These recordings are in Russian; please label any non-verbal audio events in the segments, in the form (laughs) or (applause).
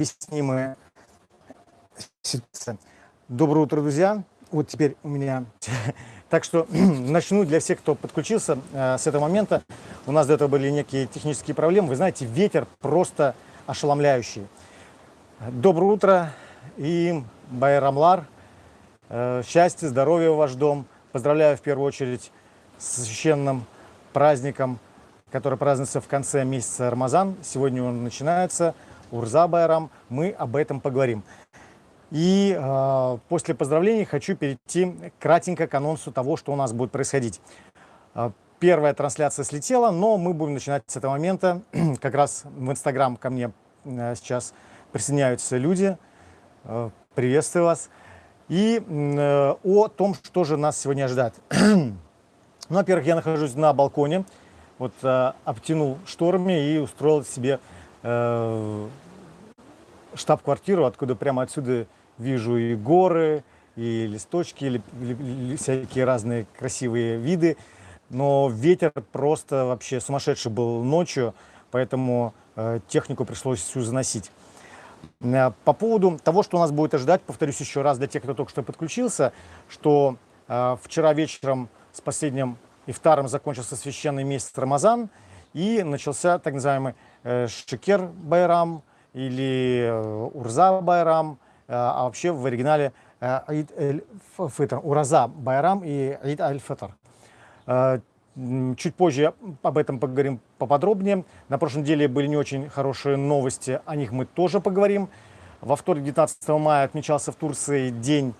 необъяснимая ситуация. Доброе утро, друзья. Вот теперь у меня... (laughs) Так что (clears throat) начну для всех, кто подключился э, с этого момента. У нас до этого были некие технические проблемы. Вы знаете, ветер просто ошеломляющий. Доброе утро и Байрамлар. Э, счастья, здоровья в ваш дом. Поздравляю в первую очередь с священным праздником, который празднуется в конце месяца Рамазан. Сегодня он начинается. Урза Байрам. Мы об этом поговорим. И э, после поздравлений хочу перейти кратенько к анонсу того, что у нас будет происходить. Э, первая трансляция слетела, но мы будем начинать с этого момента. (clears throat) как раз в Инстаграм ко мне э, сейчас присоединяются люди. Приветствую вас. И э, о том, что же нас сегодня ждать. (clears throat) ну, во-первых, я нахожусь на балконе. Вот обтянул шторами и устроил себе э, штаб-квартиру, откуда прямо отсюда вижу и горы, и листочки, или всякие разные красивые виды. Но ветер просто вообще сумасшедший был ночью, поэтому э, технику пришлось всю заносить. Э, по поводу того, что нас будет ожидать, повторюсь еще раз для тех, кто только что подключился, что вчера вечером с последним ифтаром закончился священный месяц Рамазан, и начался так называемый э, Шекер Байрам или э, Урза Байрам – Э, а вообще в оригинале Аид Эль-Фитр, Ураза Байрам и Аид Аль-Фитр. Чуть позже об этом поговорим поподробнее. На прошлой неделе были не очень хорошие новости, о них мы тоже поговорим. Во вторник, 19 мая, отмечался в Турции День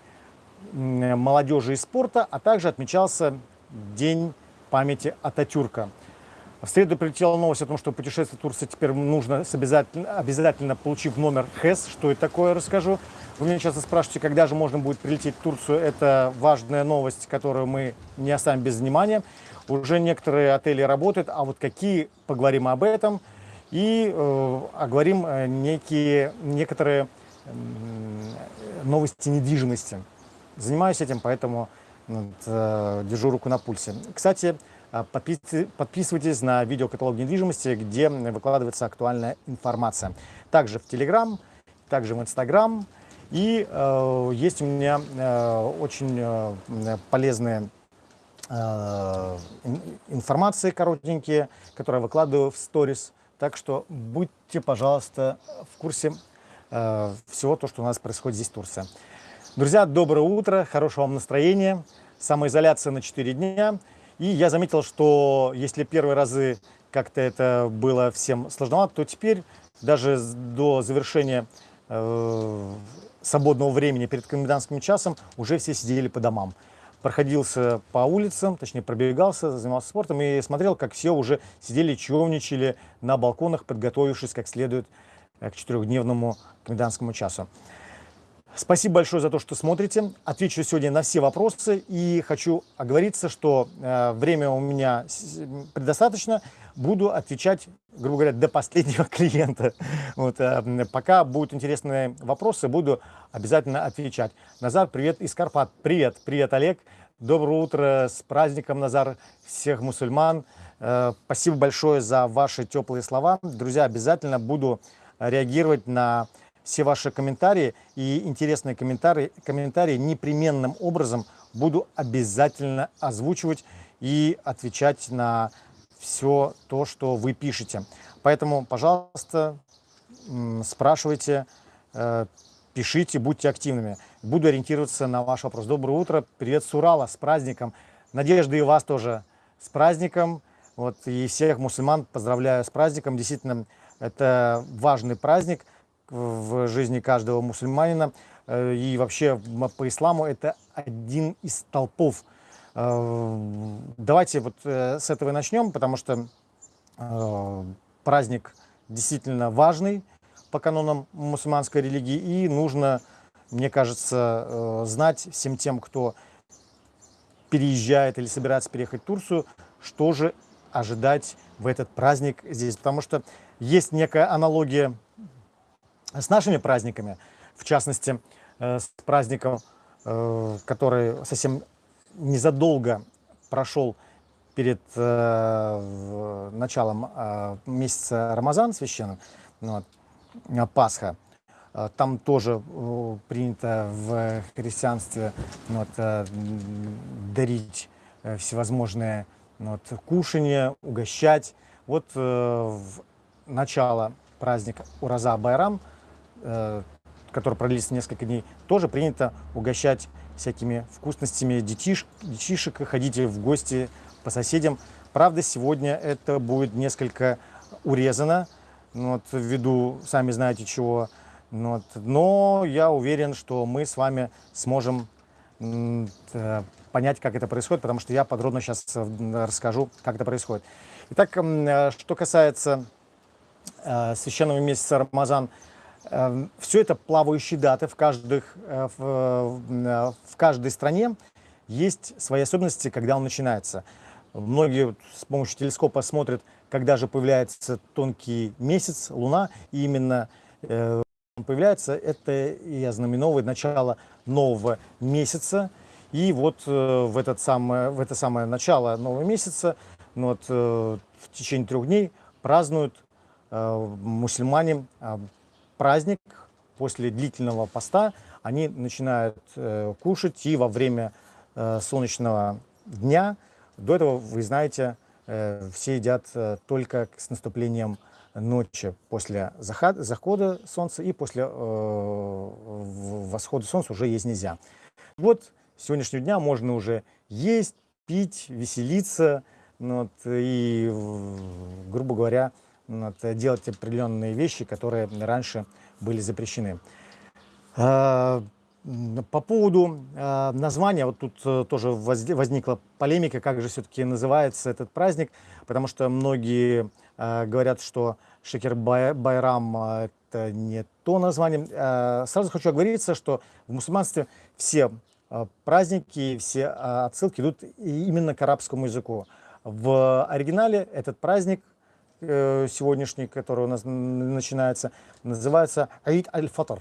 молодежи и спорта, а также отмечался День памяти Ататюрка. В среду прилетела новость о том, что путешествие в Турцию теперь нужно с обязательно, обязательно получив номер ХЭС. Что это такое, расскажу. Вы меня часто спрашиваете, когда же можно будет прилететь в Турцию. Это важная новость, которую мы не оставим без внимания. Уже некоторые отели работают, а вот какие, поговорим об этом. И э, оговорим э, некие, некоторые э, новости недвижимости. Занимаюсь этим, поэтому э, держу руку на пульсе. Кстати, Подписывайтесь на видеокаталог недвижимости, где выкладывается актуальная информация. Также в Telegram, также в Instagram. И э, есть у меня э, очень э, полезные э, информации коротенькие, которые я выкладываю в сторис. Так что будьте, пожалуйста, в курсе э, всего то, что у нас происходит здесь в Турции. Друзья, доброе утро, хорошего вам настроения. Самоизоляция на 4 дня. И я заметил, что если первые разы как-то это было всем сложновато, то теперь даже до завершения э, свободного времени перед комендантским часом уже все сидели по домам. Проходился по улицам, точнее пробегался, занимался спортом и смотрел, как все уже сидели, човничали на балконах, подготовившись как следует э, к четырехдневному комендантскому часу. Спасибо большое за то, что смотрите. Отвечу сегодня на все вопросы и хочу оговориться, что э, время у меня предостаточно буду отвечать, грубо говоря, до последнего (laughs) клиента. Вот, э, пока будут интересные вопросы, буду обязательно отвечать. Назар, привет из Карпат. Привет, привет, Олег. Доброе утро, с праздником, Назар, всех мусульман. Э, спасибо большое за ваши теплые слова. Друзья, обязательно буду реагировать на все ваши комментарии и интересные комментарии, комментарии непременным образом буду обязательно озвучивать и отвечать на все то, что вы пишете. Поэтому, пожалуйста, спрашивайте, э, пишите, будьте активными. Буду ориентироваться на ваш вопрос. Доброе утро, привет с Урала, с праздником. Надежда и вас тоже с праздником. Вот, и всех мусульман поздравляю с праздником. Действительно, это важный праздник в жизни каждого мусульманина. Э, и вообще по исламу это один из столпов Э, давайте вот э, с этого и начнем, потому что праздник действительно важный по канонам мусульманской религии, и нужно, мне кажется, знать всем тем, кто переезжает или собирается переехать в Турцию, что же ожидать в этот праздник здесь. Потому что есть некая аналогия с нашими праздниками, в частности, с праздником, который совсем незадолго прошел перед э, началом э, месяца Рамазан священным, ну, Пасха, Там тоже принято в христианстве ну, вот, дарить всевозможные ну, вот, кушания, угощать. Вот в начало праздника Ураза Байрам, который продлится несколько дней, тоже принято угощать всякими вкусностями детиш, детишек, ходите в гости по соседям. Правда, сегодня это будет несколько урезано, ну, вот, ввиду, сами знаете чего. Ну, вот, но я уверен, что мы с вами сможем э, понять, как это происходит, потому что я подробно сейчас э, расскажу, как это происходит. Итак, э, что касается священного месяца Рамазан, Все это плавающие даты в, каждых, э, в, э, в каждой стране. Есть свои особенности, когда он начинается. Многие с помощью телескопа смотрят, когда же появляется тонкий месяц, луна, и именно э, он появляется, это и ознаменовывает начало нового месяца. И вот в, этот самое, в это самое начало нового месяца, ну вот, в течение трех дней празднуют мусульмане праздник, после длительного поста, они начинают э, кушать и во время э, солнечного дня. До этого, вы знаете, э, все едят э, только с наступлением ночи после заход, захода солнца и после э, восхода солнца уже есть нельзя. Вот с сегодняшнего дня можно уже есть, пить, веселиться ну, вот, и, грубо говоря, делать определенные вещи, которые раньше были запрещены. А, по поводу а, названия, вот тут э, тоже возникла полемика, как же все-таки называется этот праздник, потому что многие а, говорят, что Шекер Байрам это не то название. Сразу хочу оговориться, что в мусульманстве все праздники, все отсылки идут именно к арабскому языку. В оригинале этот праздник сегодняшний, который у нас начинается, называется Аид аль-Фатр.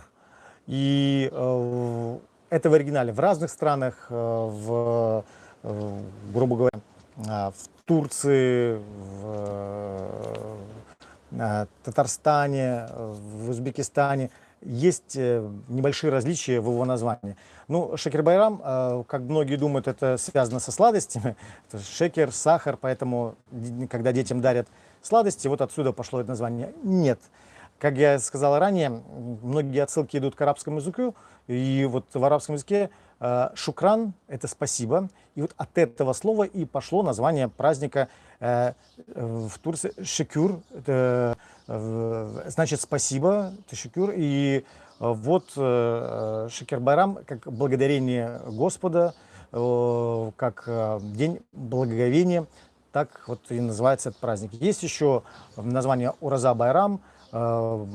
И э, это в оригинале. В разных странах, э, в, э, грубо говоря, э, в Турции, в э, Татарстане, в Узбекистане есть э, небольшие различия в его названии. Ну, шекер байрам, э, как многие думают, это связано со сладостями. (laughs) Шекер, сахар, поэтому, когда детям дарят сладости, вот отсюда пошло это название. Нет. Как я сказал ранее, многие отсылки идут к арабскому языку, и вот в арабском языке э, шукран – это спасибо, и вот от этого слова и пошло название праздника э, в Турции шекюр, это э, значит спасибо, это шекюр, и вот Шекер Байрам как благодарение Господа, как день благоговения, так вот и называется этот праздник. Есть еще название Ураза Байрам, э,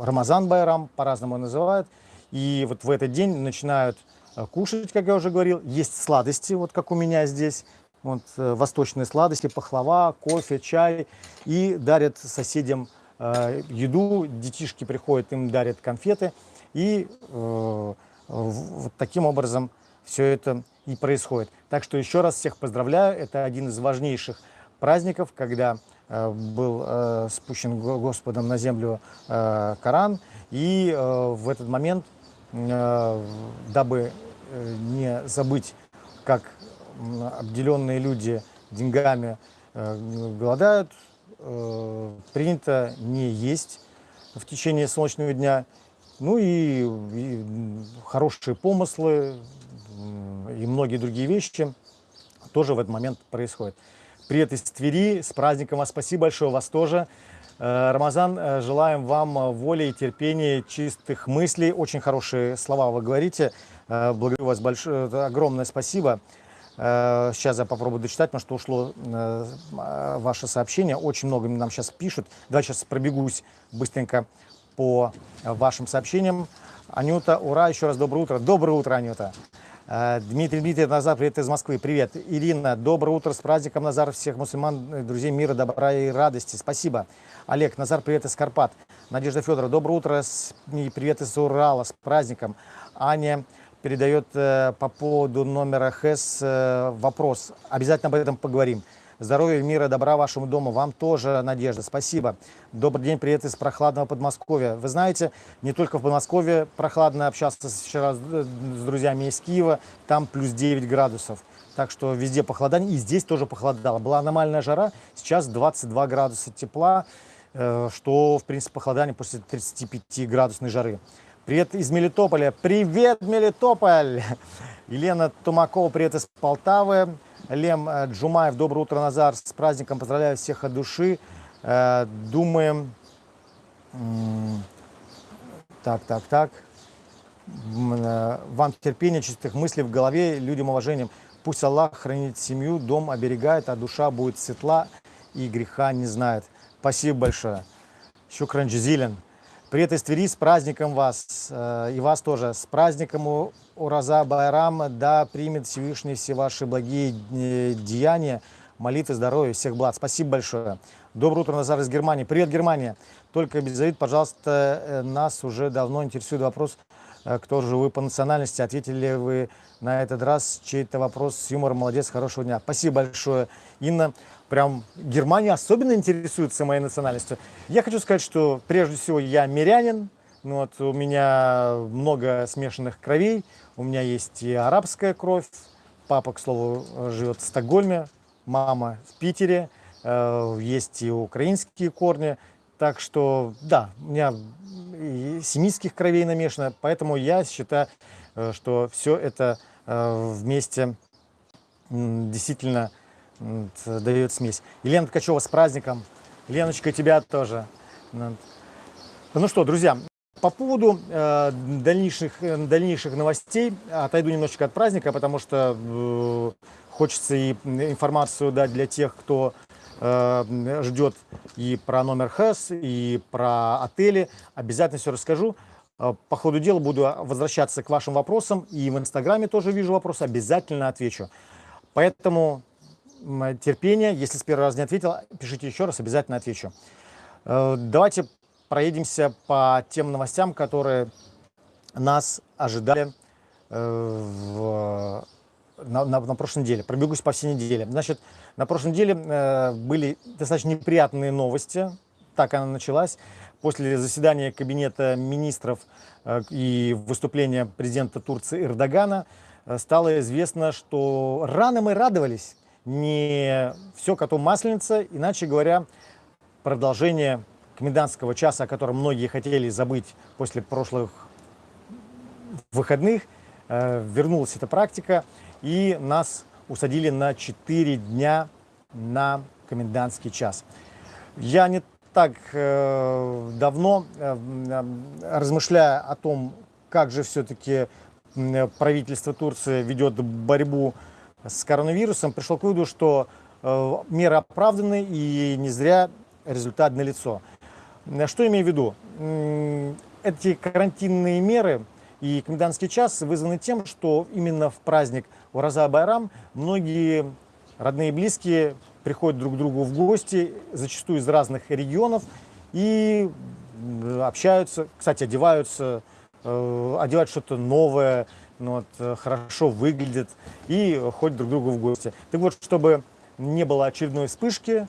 Рамазан Байрам, по-разному называют. И вот в этот день начинают э, кушать, как я уже говорил. Есть сладости, вот как у меня здесь. Вот, э, восточные сладости, пахлава, кофе, чай. И дарят соседям еду. Детишки приходят, им дарят конфеты. И вот таким образом все это и происходит. Так что еще раз всех поздравляю. Это один из важнейших праздников, когда э, был э, спущен Господом на землю э, Коран. И в этот момент, дабы не забыть, как обделенные люди деньгами голодают, принято не есть в течение солнечного дня. Ну и, и хорошие помыслы, и многие другие вещи тоже в этот момент происходят. Привет из Твери, с праздником вас, спасибо большое, вас тоже. Э, Рамазан, э, желаем вам э, воли и терпения, чистых мыслей. Очень хорошие слова вы говорите. Благодарю вас большое, огромное спасибо. Сейчас я попробую дочитать, потому что ушло ваше сообщение. Очень много нам сейчас пишут. Давай сейчас пробегусь быстренько по вашим сообщениям. Анюта, ура, еще раз доброе утро. Доброе утро, Анюта. Э, Дмитрий Дмитриев, Назар, привет из Москвы. Привет. Ирина, доброе утро с праздником, Назар, всех мусульман, э, друзей мира, добра и радости. Спасибо. Олег, Назар, привет из Карпат. Надежда Федорова, доброе утро и привет из Урала с праздником. Аня передает э, по поводу номера ХЭС вопрос. Обязательно об этом поговорим. Здоровья, мира, добра вашему дому. Вам тоже, Надежда. Спасибо. Добрый день, привет из прохладного Подмосковья. Вы знаете, не только в Подмосковье прохладно общался вчера с, с друзьями из Киева. Там плюс 9 градусов. Так что везде похолодание. И здесь тоже похолодало. Была аномальная жара. Сейчас 22 градуса тепла. Э, что, в принципе, похолодание после 35 градусной жары. Привет из Мелитополя. Привет, Мелитополь! (laughs) Елена Тумакова, привет из Полтавы. Лем э, Джумаев, доброе утро, Назар. С праздником поздравляю всех от души. Э, думаем... Так, так, так. Вам терпения, чистых мыслей в голове, людям уважением. Пусть Аллах хранит семью, дом оберегает, а душа будет светла и греха не знает. Спасибо большое. Шукран Джизилен. Привет из Твери, с праздником вас, э, и вас тоже, с праздником Ураза Байрам, да примет Всевышний все ваши благие э, деяния, молитвы, здоровья, всех благ. Спасибо большое. Доброе утро, Назар из Германии. Привет, Германия. Только без завид, пожалуйста, э, нас уже давно интересует вопрос, кто же вы по национальности, ответили вы на этот раз чей-то вопрос с юмором. Молодец, хорошего дня. Спасибо большое, Инна прям Германия особенно интересуется моей национальностью. Я хочу сказать, что прежде всего я мирянин, ну, вот, у меня много смешанных кровей, у меня есть и арабская кровь, папа, к слову, живет в Стокгольме, мама в Питере, э, есть и украинские корни, так что, да, у меня семитских кровей намешано, поэтому я считаю, э, что все это э, вместе действительно дает смесь. Елена Ткачева с праздником. Леночка, тебя тоже. Ну что, друзья, по поводу э, дальнейших, э, дальнейших новостей отойду немножечко от праздника, потому что э, хочется и информацию дать для тех, кто э, ждет и про номер ХЭС, и про отели. Обязательно все расскажу. Э, по ходу дела буду возвращаться к вашим вопросам. И в Инстаграме тоже вижу вопросы, обязательно отвечу. Поэтому терпения. Если с первого раза не ответил, пишите еще раз, обязательно отвечу. Э, давайте проедемся по тем новостям, которые нас ожидали э, в, на, на, на прошлой неделе. Пробегусь по всей неделе. Значит, на прошлой неделе э, были достаточно неприятные новости. Так она началась. После заседания Кабинета министров и выступления президента Турции Эрдогана стало известно, что рано мы радовались, не все коту масленица, иначе говоря, продолжение комендантского часа, о котором многие хотели забыть после прошлых выходных, э, вернулась эта практика, и нас усадили на 4 дня на комендантский час. Я не так э, давно, э, размышляя о том, как же все-таки правительство Турции ведет борьбу с коронавирусом, пришел к выводу, что э, меры оправданы и не зря результат налицо. Что имею в виду? Эти карантинные меры и комендантский час вызваны тем, что именно в праздник Ураза Байрам многие родные и близкие приходят друг к другу в гости, зачастую из разных регионов, и общаются, кстати, одеваются, э, одевают что-то новое, ну, вот, э, хорошо выглядят и ходят друг к другу в гости. Так вот, чтобы не было очередной вспышки,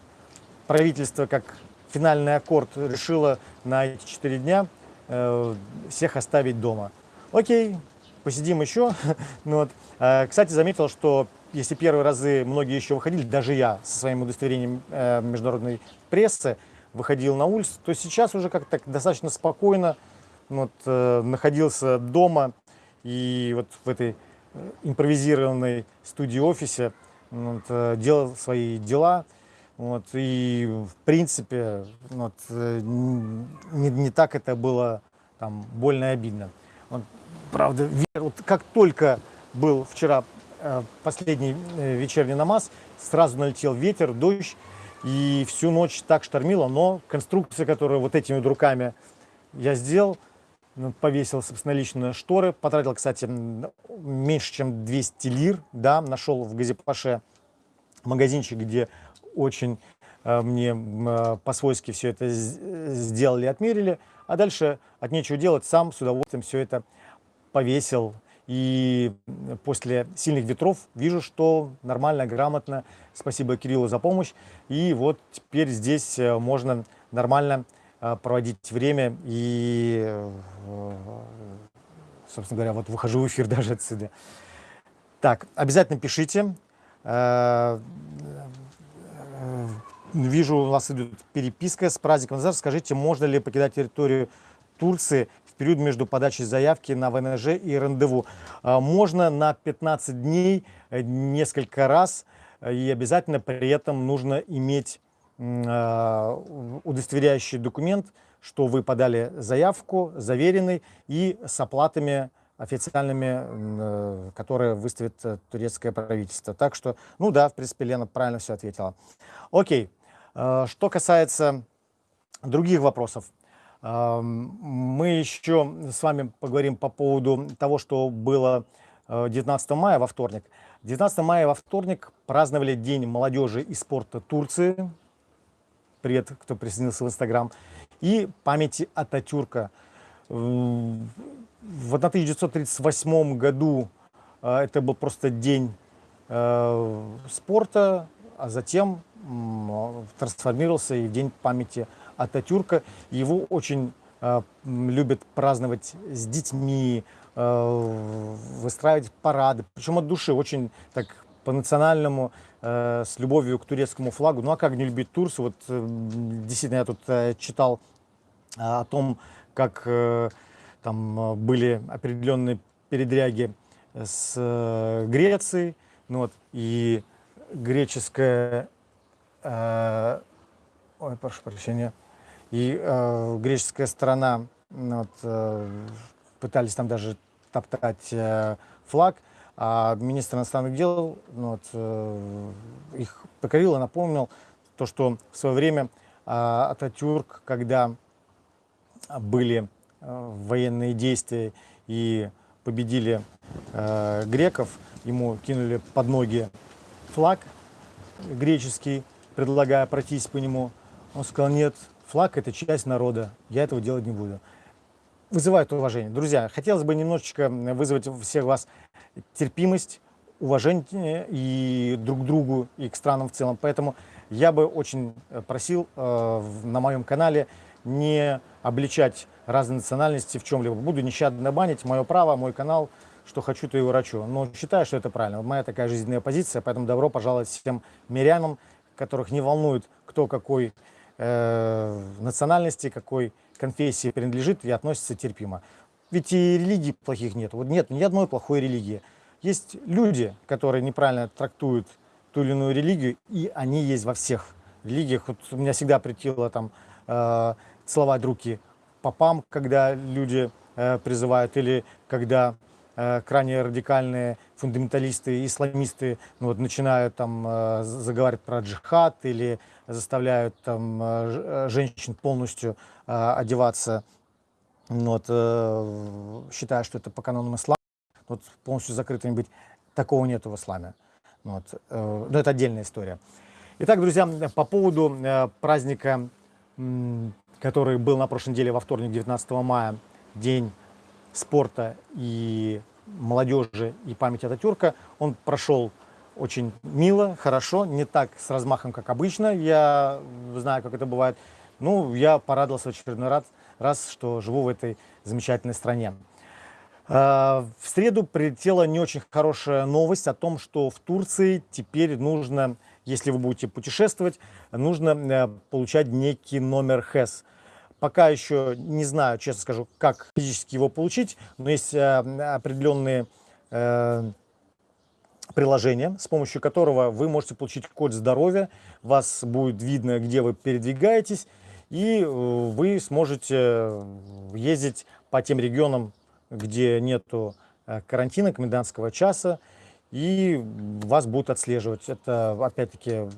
правительство, как финальный аккорд, решило на эти четыре дня э, всех оставить дома. Окей, посидим еще. (laughs) ну, вот. э, кстати, заметил, что если первые разы многие еще выходили, даже я со своим удостоверением э, международной прессы выходил на улицу, то сейчас уже как-то достаточно спокойно вот, э, находился дома, и вот в этой э, импровизированной студии-офисе вот, э, делал свои дела. Вот, и в принципе вот, э, не, не так это было там, больно и обидно. Вот, правда, вот как только был вчера последний вечерний намаз, сразу налетел ветер, дождь, и всю ночь так штормило, но конструкция, которую вот этими вот руками я сделал, повесил собственнолично шторы, потратил, кстати, меньше, чем 200 лир, да, нашел в Газипаше магазинчик, где очень э, мне э, по-свойски все это сделали, отмерили, а дальше от нечего делать, сам с удовольствием все это повесил И после сильных ветров вижу, что нормально, грамотно. Спасибо Кириллу за помощь. И вот теперь здесь э, можно нормально проводить время. И, э, собственно говоря, вот выхожу в эфир (laughs) даже отсюда. Так, обязательно пишите. Вижу, у вас идет переписка с праздником Назар. Скажите, можно ли покидать территорию Турции период между подачей заявки на ВНЖ и рандеву. А, можно на 15 дней э, несколько раз, э, и обязательно при этом нужно иметь а, удостоверяющий документ, что вы подали заявку, заверенный, и с оплатами официальными, э, которые выставит турецкое правительство. Так что, ну да, в принципе, Лена правильно все ответила. Окей, что касается других вопросов. Мы еще с вами поговорим по поводу того, что было 19 э, мая во вторник. 19 мая во вторник праздновали День молодежи и спорта Турции. Привет, кто присоединился в Инстаграм. И памяти Ататюрка. В 1938 году э, это был просто день э, спорта, а затем трансформировался и в День памяти Ататюрка. Его очень э, любят праздновать с детьми, выстраивать парады, причем от души, очень так по-национальному, с любовью к турецкому флагу. Ну а как не любить Турцию? Вот э, действительно я тут э, читал э, о том, как э, там э, были определенные передряги с э, Грецией, ну вот, и греческая, э, ой, прошу прощения, и э, греческая сторона ну, вот, э, пытались там даже топтать э, флаг, а министр иностранных дел ну, вот, э, их покорил и напомнил то, что в свое время э, Ататюрк, когда были э, военные действия и победили э, греков, ему кинули под ноги флаг греческий, предлагая пройтись по нему. Он сказал, нет, Флаг – это часть народа, я этого делать не буду. Вызывает уважение. Друзья, хотелось бы немножечко вызвать у всех вас терпимость, уважение и друг к другу, и к странам в целом. Поэтому я бы очень э, просил э, на моем канале не обличать разные национальности в чем-либо. Буду нещадно банить, мое право, мой канал, что хочу, то и врачу. Но считаю, что это правильно. Моя такая жизненная позиция, поэтому добро пожаловать всем мирянам, которых не волнует, кто какой э, национальности, какой конфессии принадлежит и относится терпимо. Ведь и религий плохих нет. Вот нет ни одной плохой религии. Есть люди, которые неправильно трактуют ту или иную религию, и они есть во всех религиях. Вот у меня всегда притило там э, целовать руки попам, когда люди э, призывают, или когда э, крайне радикальные фундаменталисты, исламисты ну, вот, начинают там э, заговаривать про джихад или заставляют там э, женщин полностью э, одеваться, вот, э, считая, что это по канонам ислама, вот, полностью закрытыми быть. Такого нет в исламе. Вот, но это отдельная история. Итак, друзья, по поводу праздника, который был на прошлой неделе во вторник, 19 мая, День спорта и молодежи и памяти Ататюрка, он прошел очень мило, хорошо, не так с размахом, как обычно. Я знаю, как это бывает. Ну, я порадовался в очередной раз, раз что живу в этой замечательной стране. А, в среду прилетела не очень хорошая новость о том, что в Турции теперь нужно, если вы будете путешествовать, нужно э, получать некий номер ХЭС. Пока еще не знаю, честно скажу, как физически его получить, но есть э, определенные э, приложение, с помощью которого вы можете получить код здоровья, вас будет видно, где вы передвигаетесь, и э, вы сможете э, ездить по тем регионам, где нету э, карантина, комендантского часа, и вас будут отслеживать. Это, опять-таки,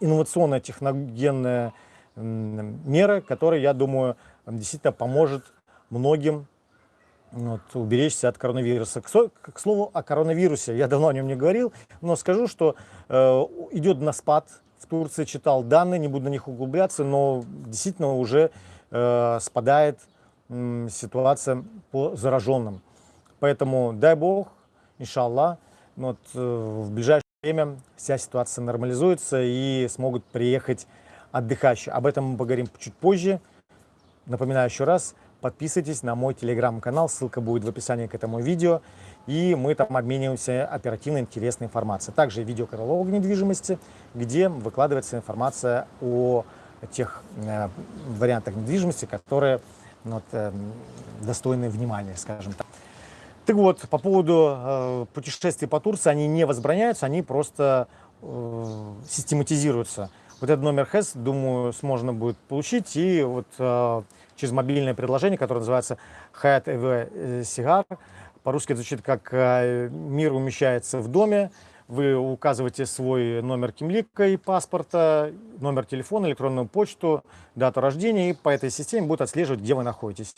инновационная техногенная мера, которая, я думаю, действительно поможет многим вот, уберечься от коронавируса. К, к слову о коронавирусе, я давно о нем не говорил, но скажу, что э, идет на спад. В Турции читал данные, не буду на них углубляться, но действительно уже э, спадает э, ситуация по зараженным. Поэтому дай бог, иншаллах, вот, э, в ближайшее время вся ситуация нормализуется и смогут приехать отдыхающие. Об этом мы поговорим чуть позже. Напоминаю еще раз, подписывайтесь на мой телеграм-канал, ссылка будет в описании к этому видео. И мы там обмениваемся оперативной интересной информацией. Также видеокаталог недвижимости, где выкладывается информация о тех э, вариантах недвижимости, которые ну, вот, э, достойны внимания, скажем так. Так вот, по поводу э, путешествий по Турции, они не возбраняются, они просто э, систематизируются. Вот этот номер ХЭС, думаю, можно будет получить и вот э, через мобильное приложение, которое называется Hayat EV Cigar. По-русски это звучит как э, «Мир умещается в доме». Вы указываете свой номер кимлика и паспорта, номер телефона, электронную почту, дату рождения, и по этой системе будет отслеживать, где вы находитесь.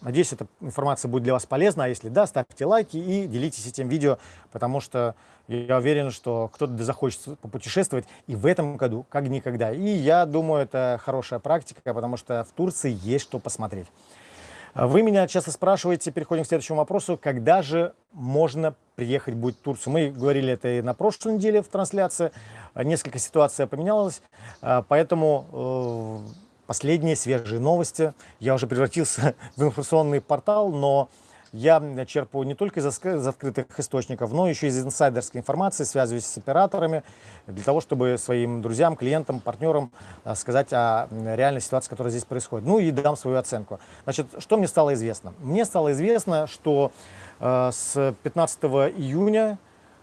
Надеюсь, эта информация будет для вас полезна. А если да, ставьте лайки и делитесь этим видео, потому что я уверен, что кто-то захочет попутешествовать и в этом году, как никогда. И я думаю, это хорошая практика, потому что в Турции есть что посмотреть. Вы меня часто спрашиваете, переходим к следующему вопросу, когда же можно приехать будет в Турцию. Мы говорили это и на прошлой неделе в трансляции, несколько ситуаций поменялась, поэтому э, последние свежие новости. Я уже превратился (laughs) в информационный портал, но я черпаю не только из, открытых источников, но еще из инсайдерской информации, связываюсь с операторами, для того, чтобы своим друзьям, клиентам, партнерам а, сказать о реальной ситуации, которая здесь происходит. Ну и дам свою оценку. Значит, что мне стало известно? Мне стало известно, что э, с 15 июня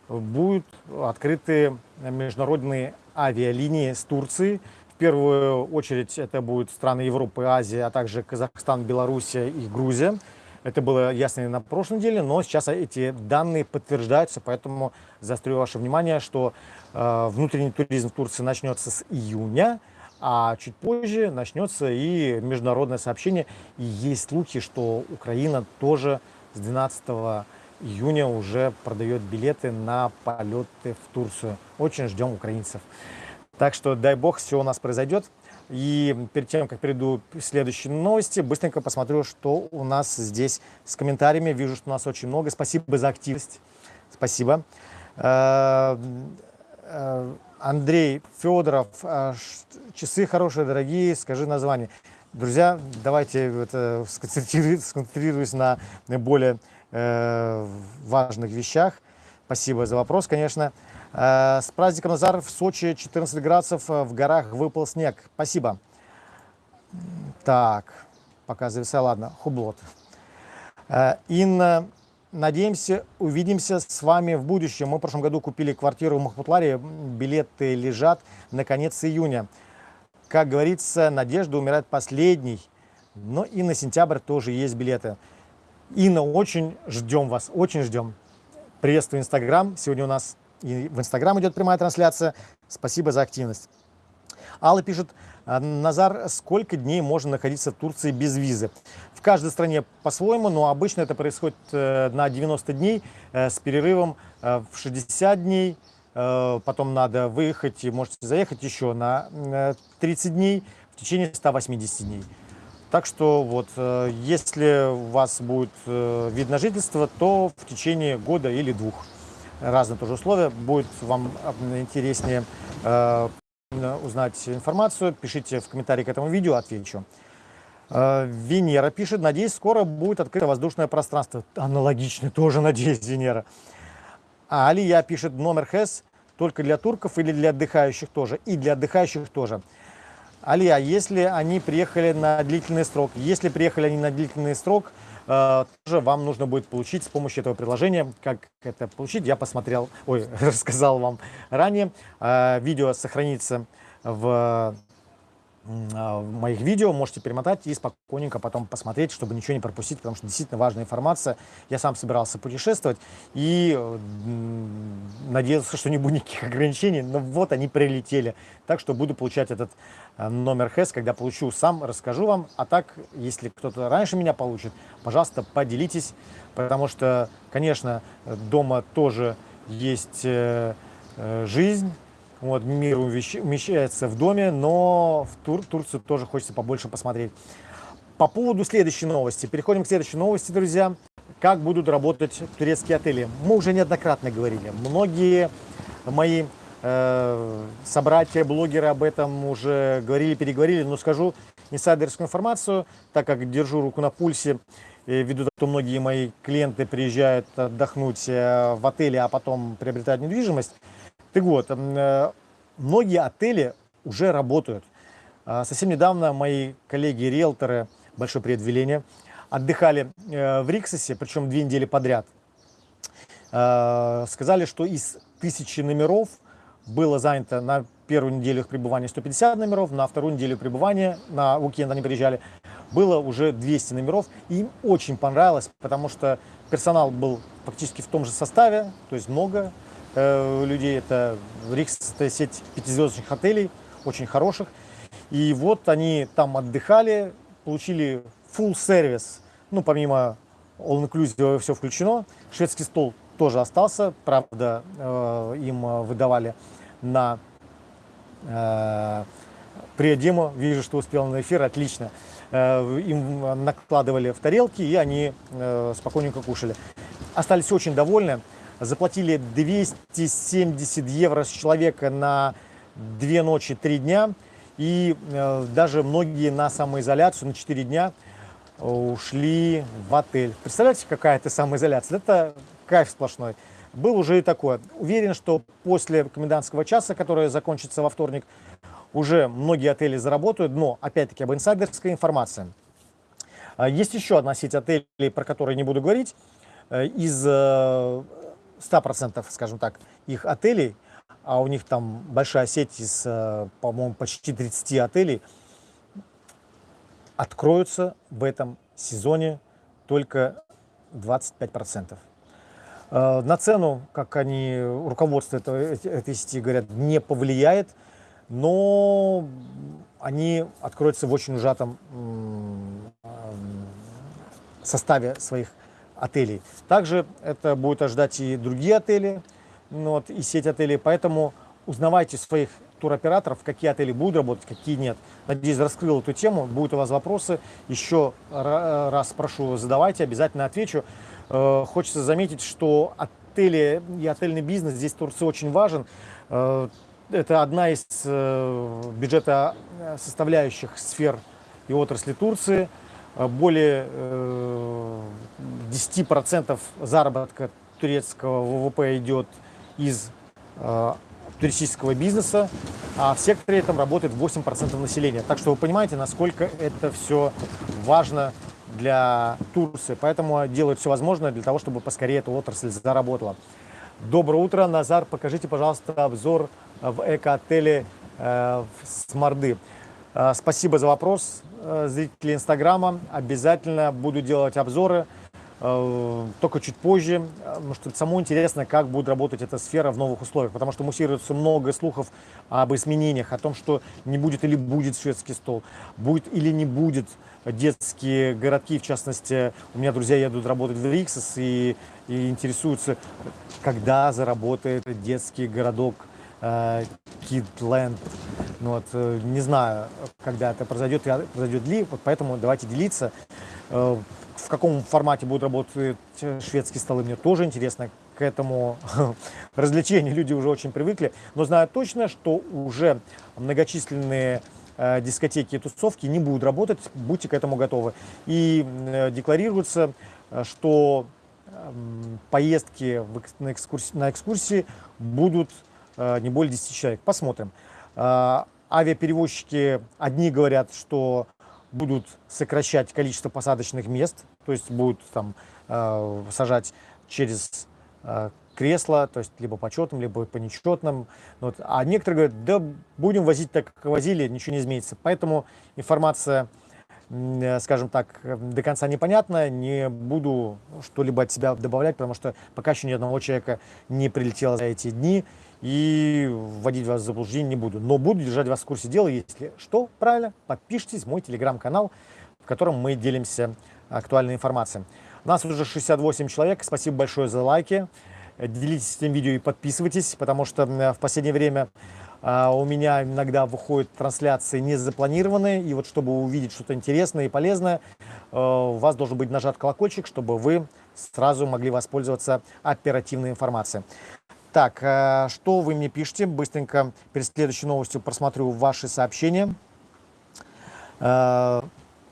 будут открыты международные авиалинии с Турции, в первую очередь это будут страны Европы, Азии, а также Казахстан, Белоруссия и Грузия. Это было ясно на прошлой неделе, но сейчас эти данные подтверждаются, поэтому заострю ваше внимание, что э, внутренний туризм в Турции начнется с июня, а чуть позже начнется и международное сообщение. И есть слухи, что Украина тоже с 12 июня уже продает билеты на полеты в Турцию. Очень ждем украинцев. Так что дай бог, все у нас произойдет. И перед тем, как перейду к следующей новости, быстренько посмотрю, что у нас здесь с комментариями. Вижу, что у нас очень много. Спасибо за активность. Спасибо. Э, э, Андрей Федоров. Э, часы хорошие, дорогие. Скажи название. Друзья, давайте сконцентрируюсь на более важных вещах. Спасибо за вопрос, конечно. Э, с праздником Назар в Сочи 14 градусов, э, в горах выпал снег. Спасибо. Так, пока зависал, ладно, хублот. Э, Инна, надеемся, увидимся с вами в будущем. Мы в прошлом году купили квартиру в Махмутларе, билеты лежат на конец июня. Как говорится, надежда умирает последней, но и на сентябрь тоже есть билеты. Инна, очень ждем вас, очень ждем. Приветствую Инстаграм. Сегодня у нас и в Инстаграм идет прямая трансляция. Спасибо за активность. Алла пишет, «А, Назар, сколько дней можно находиться в Турции без визы? В каждой стране по-своему, но обычно это происходит э, на 90 дней э, с перерывом э, в 60 дней. Потом надо выехать и можете заехать еще на 30 дней в течение 180 дней. Так что вот, если у вас будет вид на жительство, то в течение года или двух разные тоже условия. Будет вам интереснее э, узнать информацию, пишите в комментарии к этому видео, отвечу. Э, Венера пишет, надеюсь, скоро будет открыто воздушное пространство. Аналогично, тоже надеюсь, Венера. А Алия пишет, номер ХЭС только для турков или для отдыхающих тоже? И для отдыхающих тоже. Алия, если они приехали на длительный срок, если приехали они на длительный срок, Э, тоже вам нужно будет получить с помощью этого приложения. Как это получить, я посмотрел, ой, (laughs) рассказал вам ранее. Э, видео сохранится в моих видео, можете перемотать и спокойненько потом посмотреть, чтобы ничего не пропустить, потому что действительно важная информация. Я сам собирался путешествовать и надеялся, что не будет никаких ограничений, но вот они прилетели. Так что буду получать этот э, номер ХЭС, когда получу сам, расскажу вам. А так, если кто-то раньше меня получит, пожалуйста, поделитесь, потому что, конечно, дома тоже есть э, э, жизнь, вот, мир умещается в доме, но в Тур Турцию тоже хочется побольше посмотреть. По поводу следующей новости. Переходим к следующей новости, друзья. как будут работать турецкие отели. Мы уже неоднократно говорили. Многие мои э, собратья, блогеры об этом уже говорили, переговорили, но скажу инсайдерскую информацию, так как держу руку на пульсе, ввиду того, что многие мои клиенты приезжают отдохнуть э, в отеле, а потом приобретают недвижимость. Так вот, э, многие отели уже работают. А, совсем недавно мои коллеги-риэлторы, большой привет Велене, отдыхали э, в Риксосе, причем две недели подряд. Сказали, что из тысячи номеров было занято на первую неделю их пребывания 150 номеров, на вторую неделю пребывания, на уикенд они приезжали, было уже 200 номеров. Им очень понравилось, потому что персонал был фактически в том же составе, то есть много э, людей. Это Рикс, это сеть пятизвездочных отелей, очень хороших. И вот они там отдыхали, получили full сервис, ну, помимо all inclusive все включено. Шведский стол тоже остался, правда, э, им выдавали на э, приодему. Вижу, что успел на эфир, отлично. Им накладывали в тарелки, и они спокойненько кушали. Остались очень довольны. Заплатили 270 евро с человека на две ночи, три дня. И э, даже многие на самоизоляцию на 4 дня ушли в отель. Представляете, какая это самоизоляция? Это кайф сплошной. Был уже и такое. Уверен, что после комендантского часа, который закончится во вторник, уже многие отели заработают, но, опять-таки, об инсайдерской информации. А, есть еще одна сеть отелей, про которую не буду говорить. Э, из 100%, э, скажем так, их отелей, а у них там большая сеть из, э, по-моему, почти 30 отелей, откроются в этом сезоне только 25%. На цену, как они, руководство этой, этой сети говорят, не повлияет, но они откроются в очень ужатом составе своих отелей. Также это будет ожидать и другие отели, ну вот, и сеть отелей, поэтому узнавайте своих туроператоров, какие отели будут работать, какие нет. Надеюсь, раскрыл эту тему. Будут у вас вопросы, еще раз прошу, задавайте, обязательно отвечу. Э, хочется заметить, что отели и отельный бизнес здесь в Турции очень важен. Э, это одна из э, бюджета составляющих сфер и отрасли Турции. Э, более 10% заработка турецкого ВВП идет из туристического бизнеса, а в секторе этом работает 8% населения. Так что вы понимаете, насколько это все важно для Турции. Поэтому делают все возможное для того, чтобы поскорее эта отрасль заработала. Доброе утро, Назар. Покажите, пожалуйста, обзор в эко-отеле э, Сморды. Э, спасибо за вопрос, э, зрители Инстаграма. Обязательно буду делать обзоры, э, только чуть позже, потому что самому интересно, как будет работать эта сфера в новых условиях, потому что муссируется много слухов об изменениях, о том, что не будет или будет шведский стол, будет или не будет детские городки, в частности, у меня друзья едут работать в Риксос и, и интересуются, когда заработает детский городок Kidland. Ну, вот, э, не знаю, когда это произойдет, произойдет ли, вот поэтому давайте делиться. Э, в каком формате будут работать шведские столы, мне тоже интересно. К этому (laughs) развлечению люди уже очень привыкли. Но знаю точно, что уже многочисленные э, дискотеки и тусовки не будут работать, будьте к этому готовы. И декларируется, что эм, поездки на экскурсии, будут не более 10 человек. Посмотрим. Э, авиаперевозчики, одни говорят, что будут сокращать количество посадочных мест, то есть будут там э, сажать через кресло, то есть либо по четным, либо по нечетным. Вот. А некоторые говорят, да будем возить так, как возили, ничего не изменится. Поэтому информация, скажем так, до конца непонятная. Не буду что-либо от себя добавлять, потому что пока еще ни одного человека не прилетело за эти дни и вводить вас в заблуждение не буду. Но буду держать вас в курсе дела. Если что, правильно, подпишитесь в мой телеграм-канал, в котором мы делимся актуальной информацией. У нас уже 68 человек. Спасибо большое за лайки. Делитесь этим видео и подписывайтесь, потому что в последнее время а, у меня иногда выходят трансляции не запланированные. И вот чтобы увидеть что-то интересное и полезное, а, у вас должен быть нажат колокольчик, чтобы вы сразу могли воспользоваться оперативной информацией. Так, э, что вы мне пишете? Быстренько перед следующей новостью просмотрю ваши сообщения. Э,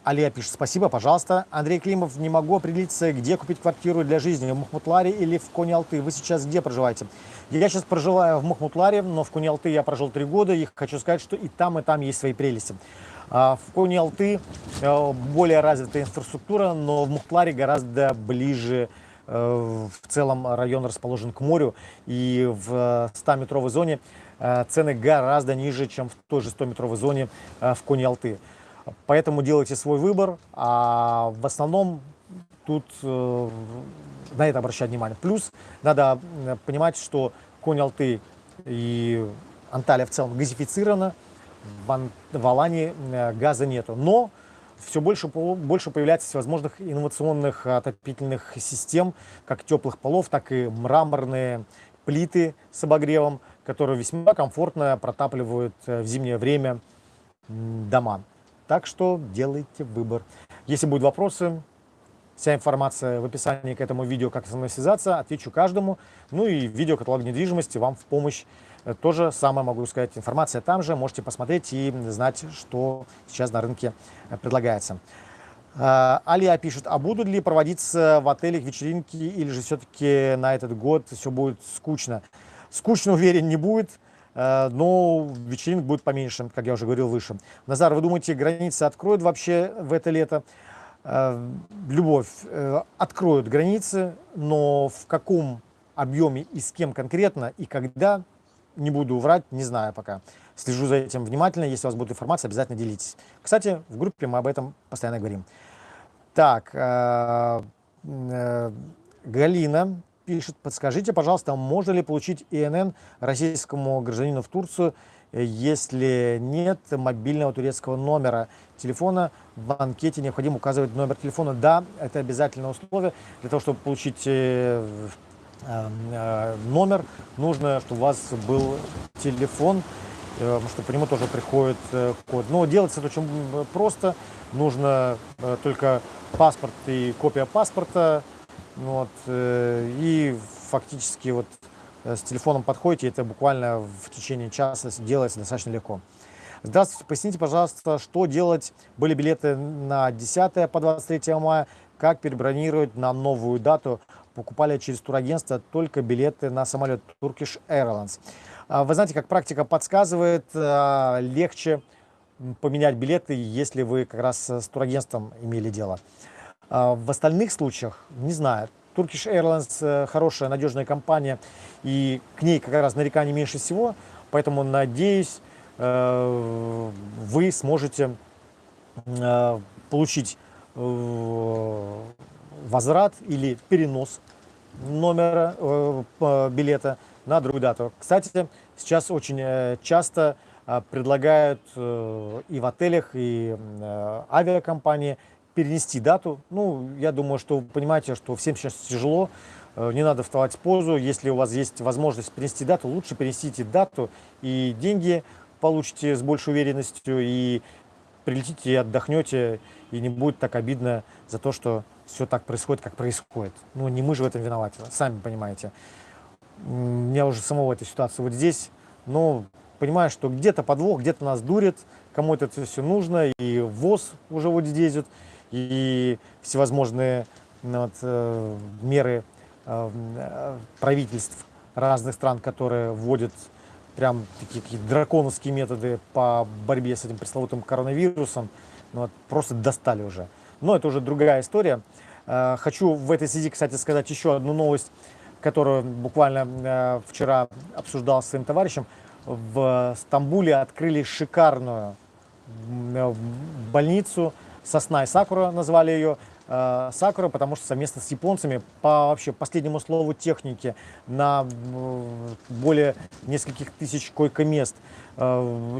Алия пишет, спасибо, пожалуйста. Андрей Климов, не могу определиться, где купить квартиру для жизни, в Махмутларе или в Кони-Алты. Вы сейчас где проживаете? Я сейчас проживаю в Махмутларе, но в Кони-Алты я прожил три года, и хочу сказать, что и там, и там есть свои прелести. А в Кони-Алты э, более развитая инфраструктура, но в Махмутларе гораздо ближе э, в целом район расположен к морю, и в 100-метровой зоне э, цены гораздо ниже, чем в той же 100-метровой зоне в Кони-Алты. Поэтому делайте свой выбор, а в основном тут э, на это обращать внимание. Плюс надо э, понимать, что Конь-Алты и Анталия в целом газифицирована, в, Алании э, газа нету. Но все больше, больше появляется всевозможных инновационных отопительных систем, как теплых полов, так и мраморные плиты с обогревом, которые весьма комфортно протапливают в зимнее время дома. Так что делайте выбор. Если будут вопросы, вся информация в описании к этому видео, как со мной связаться, отвечу каждому. Ну и видео каталог недвижимости вам в помощь. Э, тоже самое могу сказать, информация там же, можете посмотреть и знать, что сейчас на рынке э, предлагается. Э, Алия пишет, а будут ли проводиться в отелях вечеринки или же все-таки на этот год все будет скучно? Скучно, уверен, не будет. Но вечеринок будет поменьше, как я уже говорил выше. Назар, вы думаете, границы откроют вообще в это лето? Любовь, откроют границы, но в каком объеме и с кем конкретно и когда, не буду врать, не знаю пока. Слежу за этим внимательно, если у вас будет информация, обязательно делитесь. Кстати, в группе мы об этом постоянно говорим. Так, Галина пишет, подскажите, пожалуйста, можно ли получить ИНН российскому гражданину в Турцию, если нет мобильного турецкого номера телефона, в анкете необходимо указывать номер телефона. Да, это обязательное условие. Для того, чтобы получить э, э, э, номер, нужно, чтобы у вас был телефон, потому что по нему тоже приходит код. Но делается это очень просто. Нужно только паспорт и копия паспорта, вот, э, и фактически вот э, с телефоном подходите, это буквально в течение часа делается достаточно легко. Здравствуйте, поясните, пожалуйста, что делать? Были билеты на 10 по 23 мая, как перебронировать на новую дату? Покупали через турагентство только билеты на самолет Turkish Airlines. А, вы знаете, как практика подсказывает, а, легче поменять билеты, если вы как раз с турагентством имели дело. А в остальных случаях, не знаю, Turkish Airlines э, хорошая, надежная компания, и к ней как раз нареканий меньше всего, поэтому, надеюсь, э, вы сможете э, получить возврат или перенос номера билета на другую дату. Кстати, сейчас очень часто предлагают и в отелях, и авиакомпании перенести дату. Ну, я думаю, что вы понимаете, что всем сейчас тяжело, э, не надо вставать в позу. Если у вас есть возможность перенести дату, лучше перенесите дату, и деньги получите с большей уверенностью, и прилетите и отдохнете, и не будет так обидно за то, что все так происходит, как происходит. Ну, не мы же в этом виноваты, сами понимаете. У меня уже самого эта ситуация вот здесь, но понимаю, что где-то подвох, где-то нас дурит, кому-то это все нужно, и ВОЗ уже вот здесь вот, и всевозможные ну, вот, э, меры э, правительств разных стран, которые вводят прям такие какие драконовские методы по борьбе с этим пресловутым коронавирусом, ну, вот, просто достали уже. Но это уже другая история. Э, хочу в этой связи, кстати, сказать еще одну новость, которую буквально э, вчера обсуждал с своим товарищем. В Стамбуле открыли шикарную э, больницу, Сосна и Сакура назвали ее. Сакура, потому что совместно с японцами по вообще последнему слову техники на более нескольких тысяч койко-мест,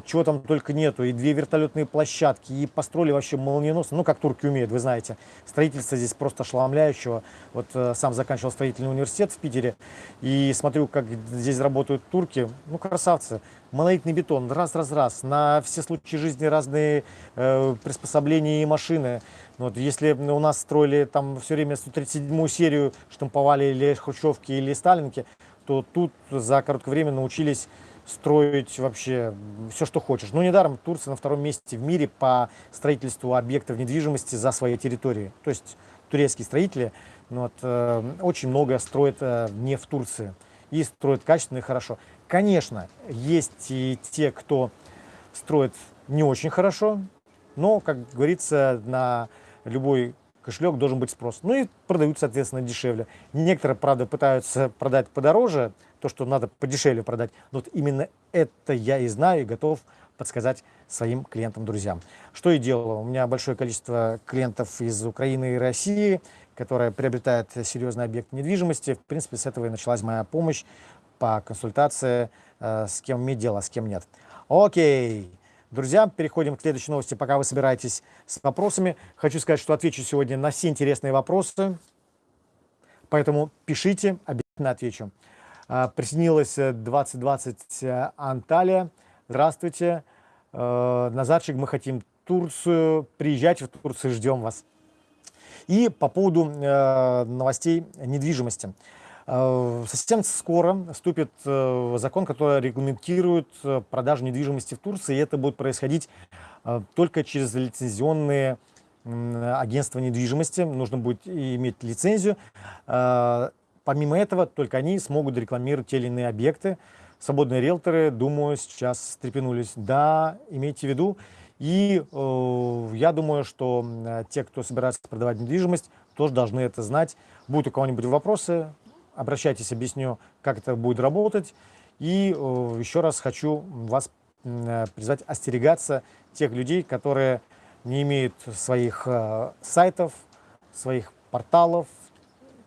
чего там только нету, и две вертолетные площадки, и построили вообще молниеносно, ну как турки умеют, вы знаете, строительство здесь просто ошеломляющего. Вот э, сам заканчивал строительный университет в Питере, и смотрю, как здесь работают турки, ну красавцы. Монолитный бетон, раз-раз-раз, на все случаи жизни разные э, приспособления и машины. Вот, если у нас строили там все время 137-ю серию, штамповали или хрущевки, или сталинки, то тут за короткое время научились строить вообще все, что хочешь. Но недаром Турция на втором месте в мире по строительству объектов недвижимости за своей территорией. То есть турецкие строители ну, вот, э, очень много строят э, не в Турции и строят качественно и хорошо. Конечно, есть и те, кто строит не очень хорошо, но, как говорится, на любой кошелек должен быть спрос. Ну и продают, соответственно, дешевле. Некоторые, правда, пытаются продать подороже, то, что надо подешевле продать. Но вот именно это я и знаю, и готов подсказать своим клиентам, друзьям. Что и делаю. У меня большое количество клиентов из Украины и России, которые приобретают серьезный объект недвижимости. В принципе, с этого и началась моя помощь по консультации, э, с кем иметь дело, с кем нет. Окей. Друзья, переходим к следующей новости, пока вы собираетесь с вопросами. Хочу сказать, что отвечу сегодня на все интересные вопросы, поэтому пишите, обязательно отвечу. А, присоединилась 2020 э, э, Анталия. Здравствуйте. Э, Назарчик, мы хотим Турцию. Приезжайте в Турцию, ждем вас. И по поводу новостей недвижимости. Совсем скоро вступит закон, который регламентирует продажу недвижимости в Турции, и это будет происходить только через лицензионные агентства недвижимости. Нужно будет иметь лицензию. Помимо этого, только они смогут рекламировать те или иные объекты. Свободные риэлторы, думаю, сейчас встрепенулись. Да, имейте в виду. И э, я думаю, что э, те, кто собирается продавать недвижимость, тоже должны это знать. Будут у кого-нибудь вопросы, обращайтесь, объясню, как это будет работать. И э, еще раз хочу вас э, призвать остерегаться тех людей, которые не имеют своих э, сайтов, своих порталов,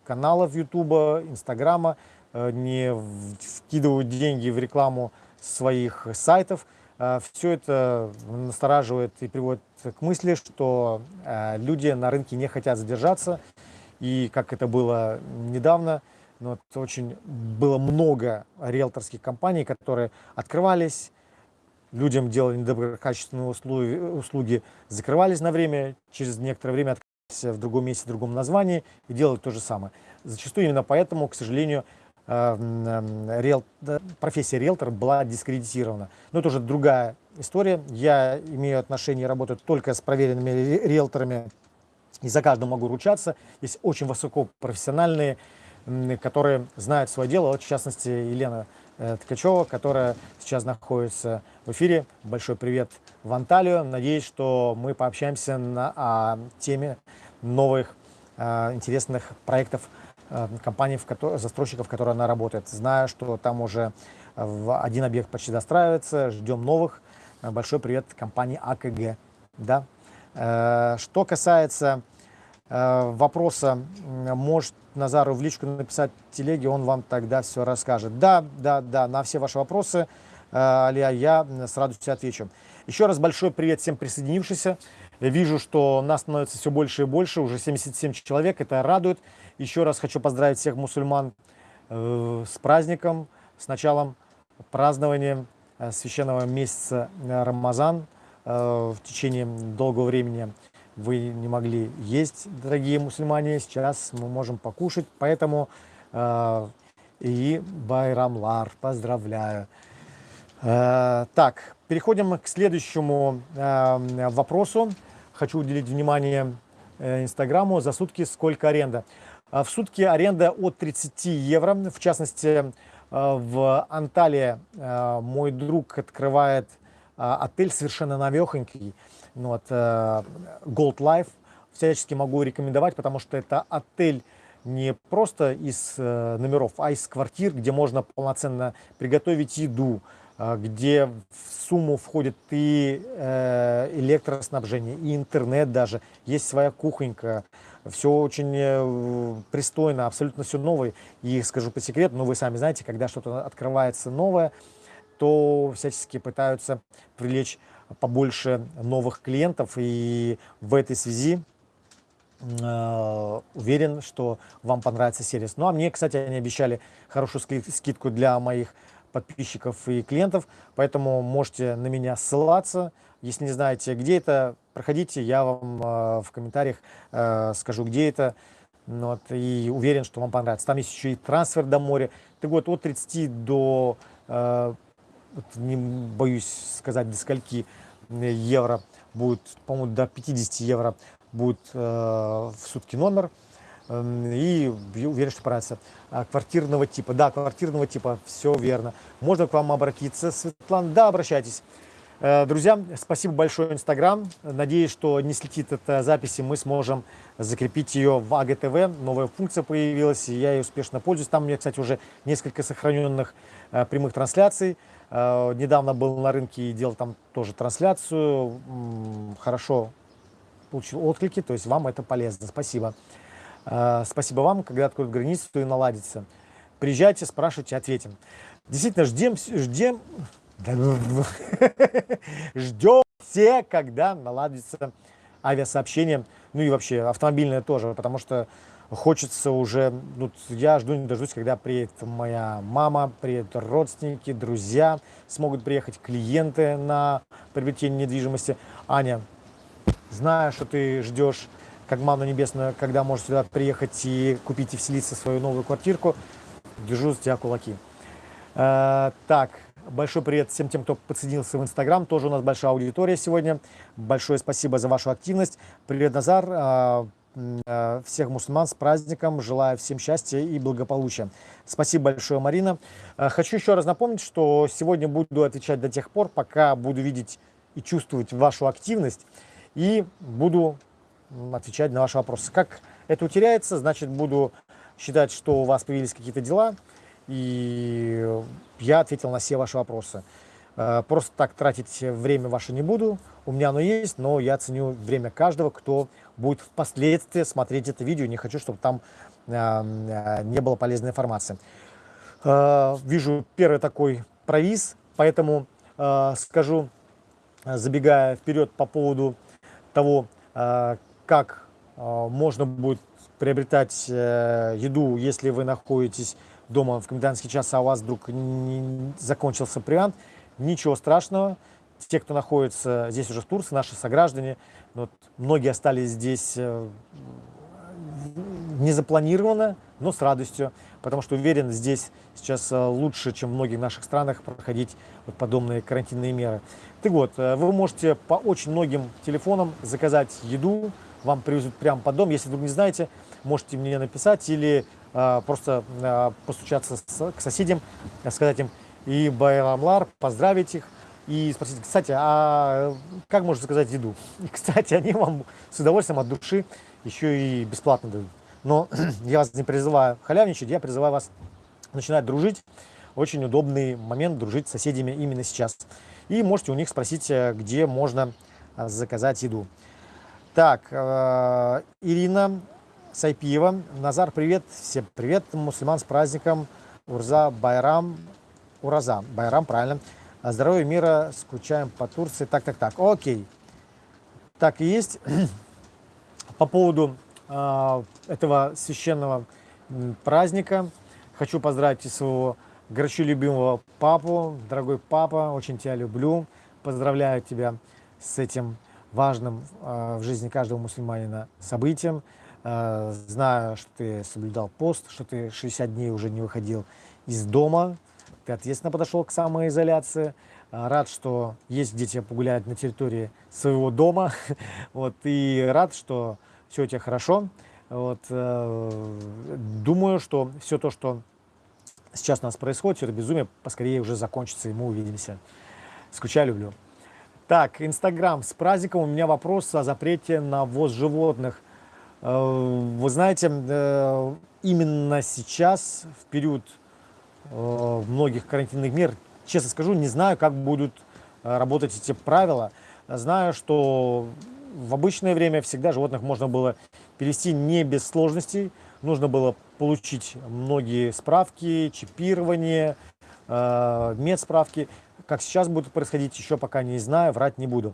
каналов Ютуба, Инстаграма, э, не вкидывают деньги в рекламу своих сайтов. Э, Все это настораживает и приводит к мысли, что э, люди на рынке не хотят задержаться. И как это было недавно, ну, вот очень было много риэлторских компаний, которые открывались, людям делали недоброкачественные услуги, услуги, закрывались на время, через некоторое время в другом месте, в другом названии и делать то же самое. Зачастую именно поэтому, к сожалению, э, риэл... профессия риэлтор была дискредитирована. Но это уже другая история. Я имею отношение работать только с проверенными риэлторами и за каждого могу ручаться. Есть очень высокопрофессиональные, которые знают свое дело. Вот, в частности, Елена Ткачева, которая сейчас находится в эфире. Большой привет в Анталию. Надеюсь, что мы пообщаемся на о теме новых э, интересных проектов э, компаний, в которой, застройщиков, в которой она работает. Знаю, что там уже один объект почти достраивается, ждем новых. Э, большой привет компании АКГ. Да? Э, что касается э, вопроса, может Назару в личку написать телеги, он вам тогда все расскажет. Да, да, да, на все ваши вопросы, э, Алия, я с радостью отвечу. Еще раз большой привет всем присоединившимся. Вижу, что нас становится все больше и больше, уже 77 человек, это радует. Еще раз хочу поздравить всех мусульман э, с праздником, с началом празднования э, священного месяца Рамазан. В течение долгого времени вы не могли есть, дорогие мусульмане, сейчас мы можем покушать, поэтому э, и Байрамлар, поздравляю. Э, так, переходим к следующему э, вопросу. Хочу уделить внимание э, Инстаграму. За сутки сколько аренда? Э, в сутки аренда от 30 евро. В частности, э, в Анталии мой друг открывает отель совершенно новехонький. Ну, вот, э, Gold Life. Всячески могу рекомендовать, потому что это отель не просто из э, номеров, а из квартир, где можно полноценно приготовить еду, а, где в сумму входит и э, электроснабжение, и интернет даже. Есть своя кухонька. Все очень э, пристойно, абсолютно все новое. И скажу по секрету, но вы сами знаете, когда что-то открывается новое, то всячески пытаются привлечь побольше новых клиентов. И в этой связи э, уверен, что вам понравится сервис. Ну а мне, кстати, они обещали хорошую скидку для моих подписчиков и клиентов, поэтому можете на меня ссылаться. Если не знаете, где это, проходите, я вам э, в комментариях э, скажу, где это. Ну вот, и уверен, что вам понравится. Там есть еще и трансфер до моря. Ты год от 30 до, не боюсь сказать, до скольки евро будет, по-моему, до 50 евро будет э, в сутки номер. Эм, и уверен, что понравится. А, квартирного типа. Да, квартирного типа, все верно. Можно к вам обратиться, Светлана? Да, обращайтесь. Э, друзья, спасибо большое, Инстаграм. Надеюсь, что не слетит эта запись, и мы сможем закрепить ее в АГТВ. Новая функция появилась, и я ей успешно пользуюсь. Там у меня, кстати, уже несколько сохраненных э, прямых трансляций. Э, недавно был на рынке и делал там тоже трансляцию. Хорошо получил отклики, то есть вам это полезно. Спасибо. А, спасибо вам, когда откроют границу, и наладится. Приезжайте, спрашивайте, ответим. Действительно, ждем, ждем, (laughs) ждем все, когда наладится авиасообщение, ну и вообще автомобильное тоже, потому что хочется уже, ну, я жду не дождусь, когда приедет моя мама, приедут родственники, друзья, смогут приехать клиенты на приобретение недвижимости. Аня, знаю, что ты ждешь как манна небесная, когда можешь сюда приехать и купить и вселиться в свою новую квартирку. Держу за тебя кулаки. Э, так, большой привет всем тем, кто подсоединился в Инстаграм. Тоже у нас большая аудитория сегодня. Большое спасибо за вашу активность. Привет, Назар. Э, всех мусульман с праздником. Желаю всем счастья и благополучия. Спасибо большое, Марина. Э, хочу еще раз напомнить, что сегодня буду отвечать до тех пор, пока буду видеть и чувствовать вашу активность. И буду отвечать на ваши вопросы. Как это утеряется, значит, буду считать, что у вас появились какие-то дела, и я ответил на все ваши вопросы. Э, просто так тратить время ваше не буду, у меня оно есть, но я ценю время каждого, кто будет впоследствии смотреть это видео. Не хочу, чтобы там э, э, не было полезной информации. Вижу первый такой провиз, поэтому скажу, забегая вперед по поводу того, как э, можно будет приобретать э, еду, если вы находитесь дома в комендантский час, а у вас вдруг не закончился провиант, ничего страшного. Те, кто находится здесь уже в Турции, наши сограждане, вот, многие остались здесь э, незапланированно, но с радостью, потому что уверен, здесь сейчас лучше, чем в многих наших странах, проходить подобные карантинные меры. Так вот, вы можете по очень многим телефонам заказать еду, вам привезут прямо под дом. Если вдруг не знаете, можете мне написать или э, просто э, постучаться с, к соседям, сказать им и байрамлар, поздравить их и спросить, кстати, а как можно заказать еду? И, кстати, они вам с удовольствием от души еще и бесплатно дают. Но (clears throat) я вас не призываю халявничать, я призываю вас начинать дружить. Очень удобный момент дружить с соседями именно сейчас. И можете у них спросить, э, где можно заказать еду. Так, э, Ирина Сайпиева. Назар, привет. Всем привет. Мусульман с праздником. Урза Байрам. Ураза. Байрам, правильно. Здоровья, мира. Скучаем по Турции. Так, так, так. Окей. Так и есть. (clears throat) По поводу э, этого священного праздника хочу поздравить своего горячо любимого папу. Дорогой папа, очень тебя люблю. Поздравляю тебя с этим важным э, в жизни каждого мусульманина событием. Э, знаю, что ты соблюдал пост, что ты 60 дней уже не выходил из дома, ты ответственно подошел к самоизоляции. Э, рад, что есть где тебя погулять на территории своего дома. (laughs) вот, и рад, что все у тебя хорошо. Вот, думаю, что все то, что сейчас у нас происходит, все это безумие поскорее уже закончится, и мы увидимся. Скучаю, люблю. Так, Инстаграм. С праздником у меня вопрос о запрете на ввоз животных. Э, вы знаете, э, именно сейчас, в период э, многих карантинных мер, честно скажу, не знаю, как будут работать эти правила. Знаю, что в обычное время всегда животных можно было перевести не без сложностей. Нужно было получить многие справки, чипирование, медсправки. Как сейчас будет происходить, еще пока не знаю, врать не буду.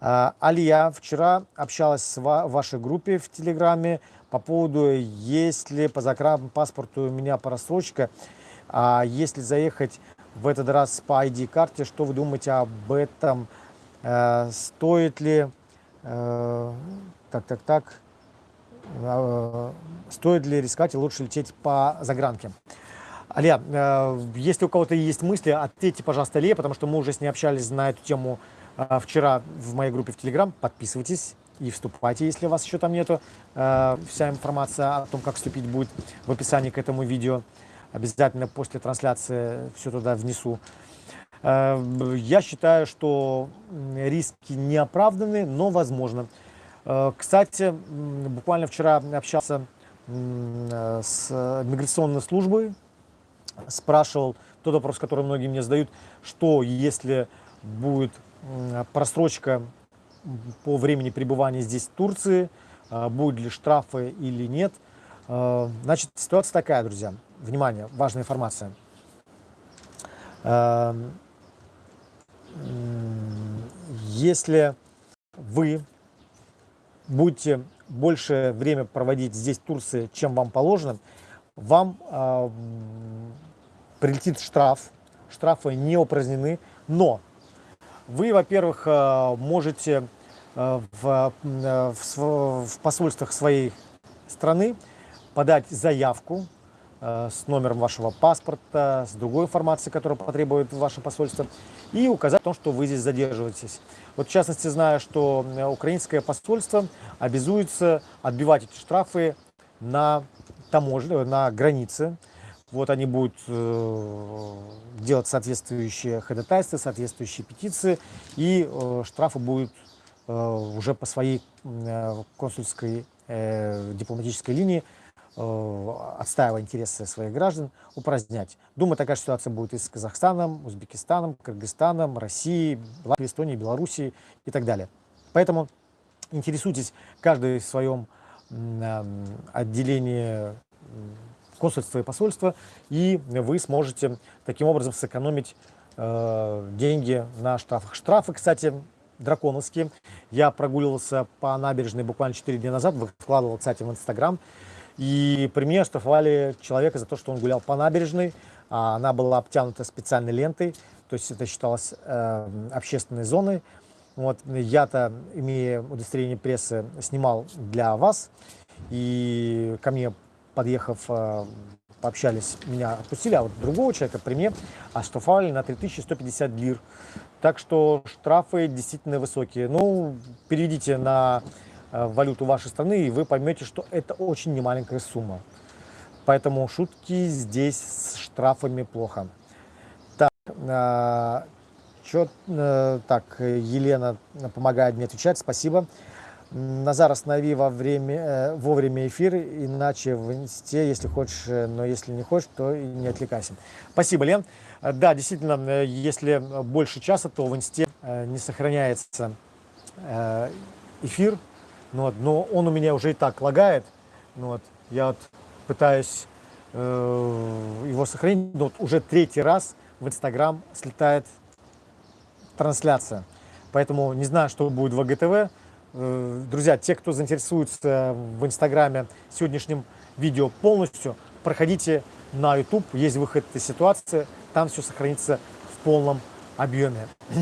А, Алия вчера общалась с вашей группе в Телеграме по поводу, если по паспорту у меня просрочка, а если заехать в этот раз по ID-карте, что вы думаете об этом? Э, стоит ли Э, так, так, так. Э, стоит ли рисковать и лучше лететь по загранке? Аля, э, если у кого-то есть мысли, ответьте, пожалуйста, Ле, потому что мы уже с ней общались на эту тему э, вчера в моей группе в Телеграм. Подписывайтесь и вступайте, если у вас еще там нету. Э, вся информация о том, как вступить, будет в описании к этому видео. Обязательно после трансляции все туда внесу. Я считаю, что риски не оправданы, но возможно. Кстати, буквально вчера общался с миграционной службой спрашивал тот вопрос, который многие мне задают, что если будет просрочка по времени пребывания здесь в Турции, будут ли штрафы или нет. Значит, ситуация такая, друзья. Внимание, важная информация. А, если вы будете больше время проводить здесь в Турции, чем вам положено, вам прилетит штраф, штрафы не упразднены, но вы, во-первых, э, можете э, в, э, в, в посольствах своей страны подать заявку с номером вашего паспорта, с другой информацией, которую потребует ваше посольство, и указать о том, что вы здесь задерживаетесь. Вот в частности, знаю, что украинское посольство обязуется отбивать эти штрафы на таможне, на границе, вот они будут э, делать соответствующие ходатайства, соответствующие петиции, и э, штрафы будут э, уже по своей э, консульской э, дипломатической линии, э, отстаивая интересы своих граждан, упразднять. Думаю, такая ситуация будет и с Казахстаном, Узбекистаном, Кыргызстаном, Россией, Латвией, Эстонией, Белоруссией и так далее. Поэтому интересуйтесь каждый в своем э, отделении консульство и посольство, и вы сможете таким образом сэкономить э, деньги на штрафах. Штрафы, кстати, драконовские. Я прогуливался по набережной буквально 4 дня назад, выкладывал, кстати, в Инстаграм, и при мне оштрафовали человека за то, что он гулял по набережной, а она была обтянута специальной лентой, то есть это считалось э, общественной зоной. Вот, я-то, имея удостоверение прессы, снимал для вас, и ко мне подъехав, э, пообщались, меня отпустили, а вот другого человека при мне оштрафовали на 3150 лир. Так что штрафы действительно высокие. Ну, переведите на валюту вашей страны, и вы поймете, что это очень немаленькая сумма. Поэтому шутки здесь с штрафами плохо. Так, э, чё, э, так Елена помогает мне отвечать, спасибо. Назар, останови во время, э, вовремя эфир, иначе в инсте, если хочешь, э, но если не хочешь, то не отвлекайся. Спасибо, Лен. Э, да, действительно, если больше часа, то в инсте не сохраняется эфир, ну, вот, но он у меня уже и так лагает. Ну, вот, я вот пытаюсь э, его сохранить, но вот уже третий раз в Инстаграм слетает трансляция. Поэтому не знаю, что будет в АГТВ, Э, друзья, те, кто заинтересуется в Инстаграме сегодняшним видео полностью, проходите на YouTube, есть выход из ситуации, там все сохранится в полном объеме. (clears throat)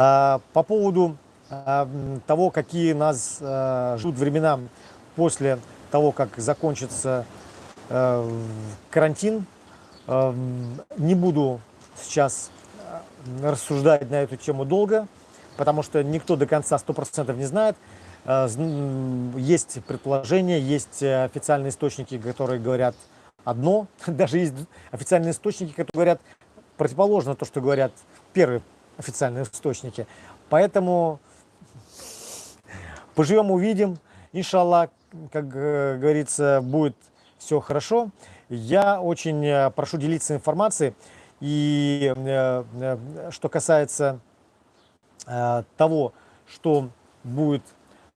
А, по поводу того, какие нас а, ждут времена после того, как закончится карантин, не буду сейчас рассуждать на эту тему долго потому что никто до конца 100% не знает. Э, есть предположения, есть э, официальные источники, которые говорят одно. (laughs) Даже есть официальные источники, которые говорят противоположно то, что говорят первые официальные источники. Поэтому поживем, увидим. Иншаллах, как говорится, будет все хорошо. Я очень э, прошу делиться информацией. И что касается Э, того, что будет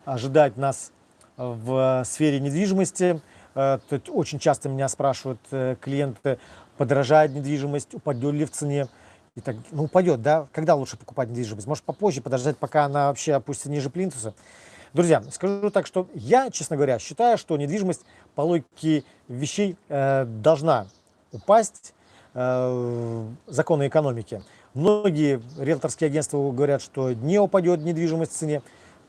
ожидать нас в сфере недвижимости. Э, очень часто меня спрашивают э, клиенты, подорожает недвижимость, упадет ли в цене. И так, ну, упадет, да? Когда лучше покупать недвижимость? Может, попозже подождать, пока она вообще опустится ниже плинтуса? Друзья, скажу так, что я, честно говоря, считаю, что недвижимость по логике вещей э, должна упасть э, законы экономики. Многие риэлторские агентства говорят, что не упадет недвижимость в цене.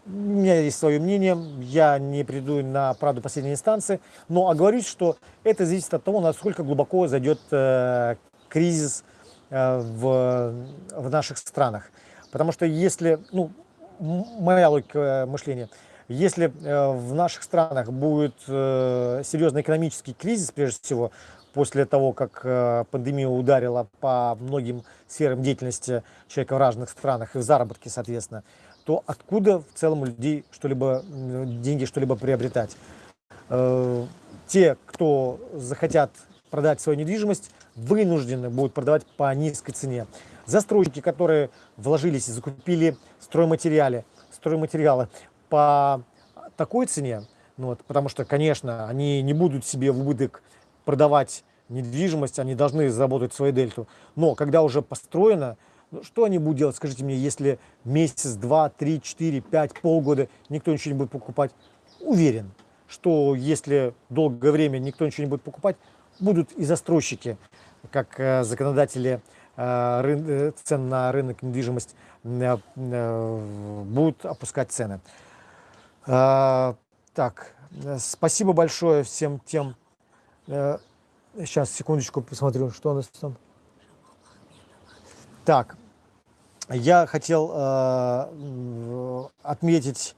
у меня есть свое мнение, я не приду на правду последней инстанции, но оговорюсь, что это зависит от того, насколько глубоко зайдет э, кризис э, в, в наших странах. Потому что если, ну, моя логика мышления, если э, в наших странах будет э, серьезный экономический кризис, прежде всего, после того, как э, пандемия ударила по многим сферам деятельности человека в разных странах и в заработке, соответственно, то откуда в целом у людей что-либо, деньги что-либо приобретать? Э, те, кто захотят продать свою недвижимость, вынуждены будут продавать по низкой цене. Застройщики, которые вложились и закупили стройматериалы, стройматериалы по такой цене, ну вот, потому что, конечно, они не будут себе в убыток продавать недвижимость, они должны заработать свою дельту. Но когда уже построено, ну, что они будут делать, скажите мне, если месяц, два, три, четыре, пять, полгода никто ничего не будет покупать? Уверен, что если долгое время никто ничего не будет покупать, будут и застройщики, как э, законодатели цен на рынок недвижимости э, э, будут опускать цены. Э, так, спасибо большое всем тем, э, сейчас, секундочку, посмотрю, что у нас там. Так, я хотел э, отметить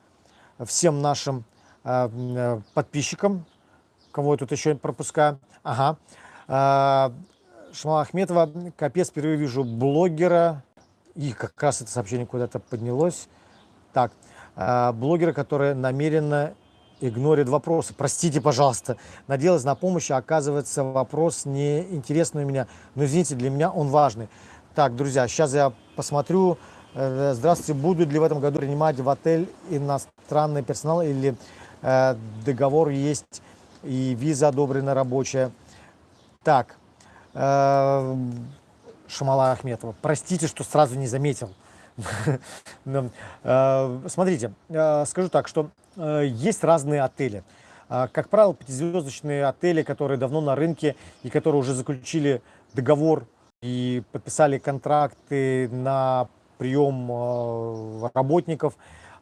всем нашим э, подписчикам, кого я тут еще пропускаю. Ага. Э, Шамала Ахметова, капец, впервые вижу блогера, и как раз это сообщение куда-то поднялось. Так, э, блогера, который намеренно игнорит вопросы. Простите, пожалуйста, надеялась на помощь, а оказывается вопрос не интересный у меня. Но извините, для меня он важный. Так, друзья, сейчас я посмотрю. Э, здравствуйте, будут ли в этом году принимать в отель иностранный персонал или э, договор есть и виза одобрена рабочая? Так, Шамала Ахметова, простите, что сразу не заметил. (laughs) Э, смотрите, э, скажу так, что есть разные отели. Как правило, пятизвездочные отели, которые давно на рынке и которые уже заключили договор и подписали контракты на прием э, работников,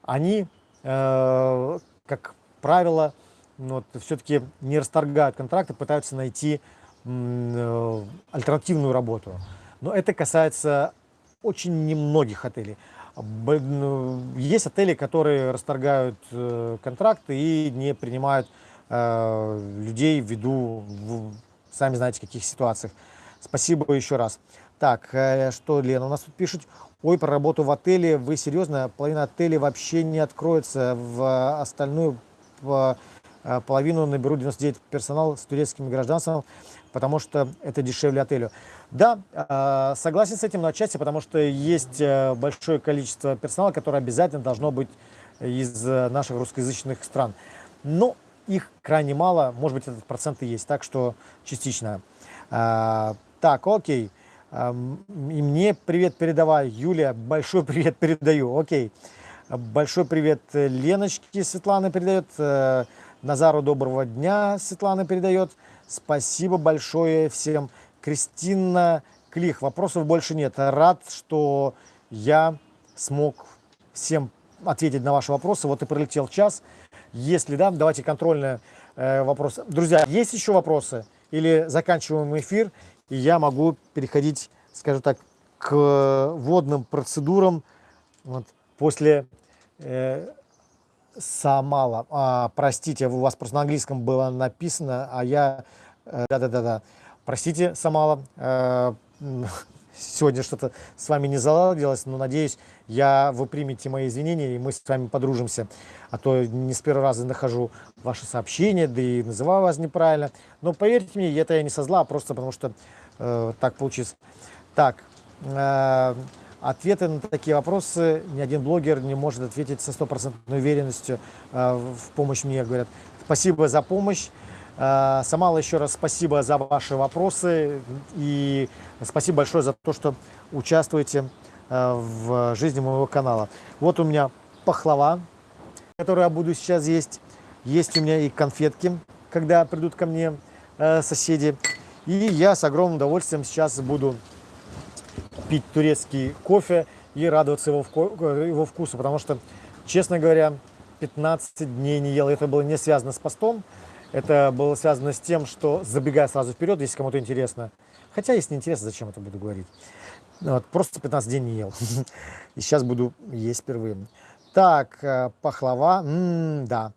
они, э, как правило, ну, вот, все-таки не расторгают контракты, пытаются найти э, альтернативную работу. Но это касается очень немногих отелей. Ну, есть отели, которые расторгают контракты и не принимают людей ввиду, сами знаете, каких ситуациях. Спасибо еще раз. Так, э, что Лена у нас тут пишет? Ой, про работу в отеле. Вы серьезно? Половина отелей вообще не откроется. В остальную э, половину наберут 99 персонал с турецким гражданством, потому что это дешевле отелю. Да, э, согласен с этим на части, потому что есть большое количество персонала, которое обязательно должно быть из наших русскоязычных стран. Но их крайне мало, может быть, этот процент и есть, так что частично. Так, окей. И мне привет передавай. Юлия, большой (laughs) привет передаю. Окей. Большой привет Леночке Светлана передает. Э, Назару доброго дня Светлана передает. Спасибо большое всем. Кристина Клих, вопросов больше нет. Рад, что я смог всем ответить на ваши вопросы. Вот и пролетел час. Если да, давайте контрольные э, вопросы. Друзья, есть еще вопросы? Или заканчиваем эфир? и я могу переходить, скажем так, к водным процедурам вот, после э, Самала. А, простите, у вас просто на английском было написано, а я... Э, да-да-да-да. Простите, Самала, э, (laughs) сегодня что-то с вами не заладилось, но надеюсь, я, вы примете мои извинения, и мы с вами подружимся. А то не с первого раза нахожу ваши сообщения, да и называю вас неправильно. Но поверьте мне, это я не со зла, а просто потому что э, так получится. Так, э, ответы на такие вопросы ни один блогер не может ответить со стопроцентной уверенностью э, в помощь мне, говорят. Спасибо за помощь. Э, Самала, еще раз спасибо за ваши вопросы и спасибо большое за то, что участвуете э, в жизни моего канала. Вот у меня пахлава, которую я буду сейчас есть. Есть у меня и конфетки, когда придут ко мне соседи. И я с огромным удовольствием сейчас буду пить турецкий кофе и радоваться его, его вкусу, потому что Честно говоря, 15 дней не ел. Это было не связано с постом. Это было связано с тем, что, забегая сразу вперед, если кому-то интересно, хотя если не интересно, зачем это буду говорить, вот, просто 15 дней не ел. (laughs) И сейчас буду есть впервые. Так, э, пахлава, м-м, да.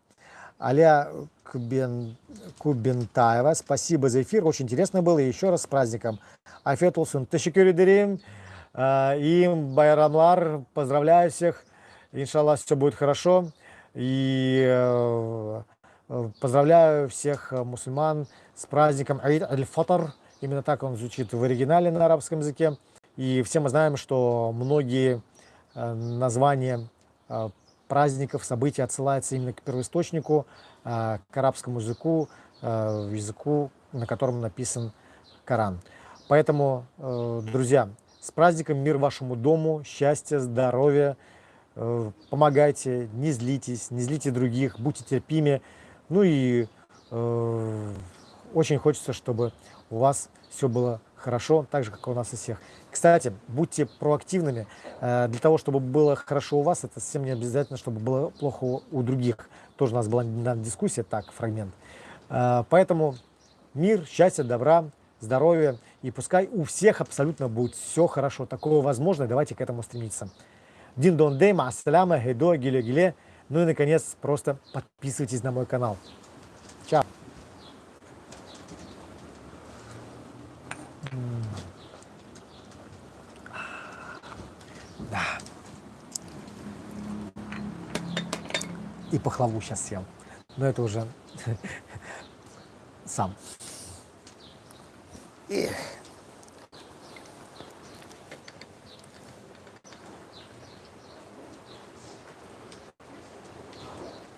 Аля Кубен, Кубентаева, спасибо за эфир, очень интересно было. И еще раз с праздником. Афет Улсун, тешекюрü ederim. Им Байрамлар, поздравляю всех. Иншаллах, все будет хорошо. И э, э, поздравляю всех мусульман с праздником Аид Аль-Фатр. Именно так он звучит в оригинале на арабском языке. И все мы знаем, что многие названия праздников, событий отсылается именно к первоисточнику, а, к арабскому языку, а, языку, на котором написан Коран. Поэтому, э, друзья, с праздником мир вашему дому, счастья, здоровья, э, помогайте, не злитесь, не злите других, будьте терпимы. Ну и э, очень хочется, чтобы у вас все было хорошо, так же, как у нас у всех. Кстати, будьте проактивными. Э, для того, чтобы было хорошо у вас, это совсем не обязательно, чтобы было плохо у других. Тоже у нас была дискуссия, так, фрагмент. Э, поэтому мир, счастье, добра, здоровья. И пускай у всех абсолютно будет все хорошо. Такое возможно, давайте к этому стремиться. Дин дон дейма, ассаляма, хедо, гиле гиле. Ну и, наконец, просто подписывайтесь на мой канал. Чао. Да. И пахлаву сейчас съел. Но это уже (laughs) сам. Эх.